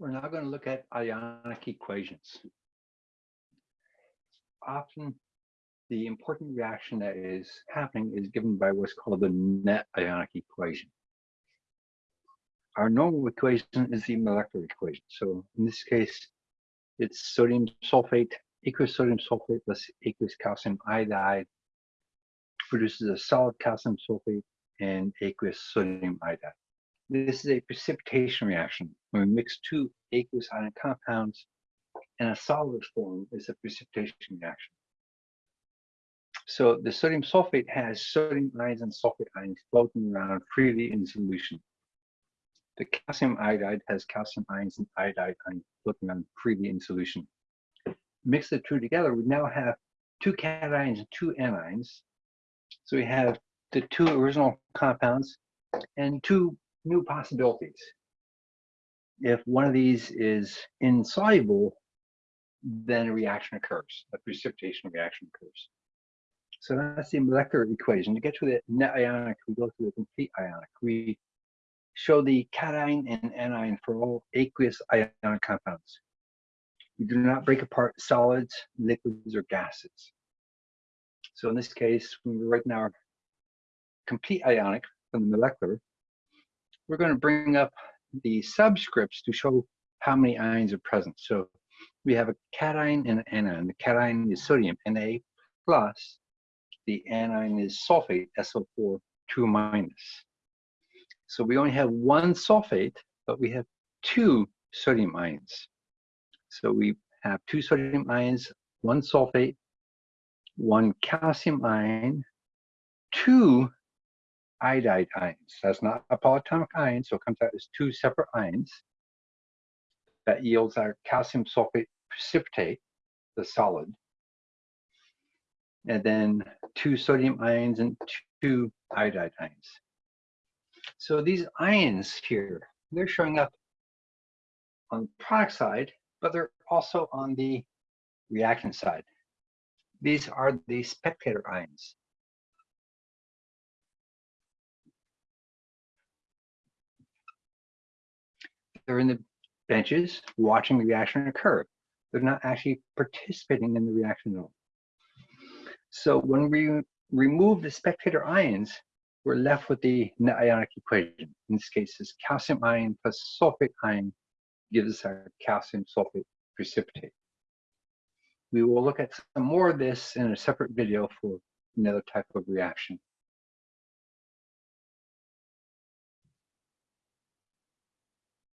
We're now going to look at ionic equations. Often the important reaction that is happening is given by what's called the net ionic equation. Our normal equation is the molecular equation. So in this case, it's sodium sulfate, aqueous sodium sulfate plus aqueous calcium iodide produces a solid calcium sulfate and aqueous sodium iodide. This is a precipitation reaction. When we mix two aqueous ionic compounds in a solid form, it's a precipitation reaction. So the sodium sulfate has sodium ions and sulfate ions floating around freely in solution. The calcium iodide has calcium ions and iodide ions floating around freely in solution. Mix the two together, we now have two cations and two anions. So we have the two original compounds and two new possibilities. If one of these is insoluble, then a reaction occurs, a precipitation reaction occurs. So that's the molecular equation. To get to the net ionic, we go through the complete ionic. We show the cation and anion for all aqueous ionic compounds. We do not break apart solids, liquids, or gases. So in this case, when we're writing our complete ionic from the molecular, we're going to bring up the subscripts to show how many ions are present. So we have a cation and an anion. The cation is sodium, Na plus. The anion is sulfate, SO4, 2 minus. So we only have one sulfate, but we have two sodium ions. So we have two sodium ions, one sulfate, one calcium ion, two iodide ions. That's not a polyatomic ion, so it comes out as two separate ions. That yields our calcium sulfate precipitate, the solid. And then two sodium ions and two iodide ions. So these ions here, they're showing up on the product side, but they're also on the reaction side. These are the spectator ions. They're in the benches watching the reaction occur. They're not actually participating in the reaction at all. So when we remove the spectator ions, we're left with the net ionic equation. In this case, this calcium ion plus sulfate ion gives us our calcium sulfate precipitate. We will look at some more of this in a separate video for another type of reaction.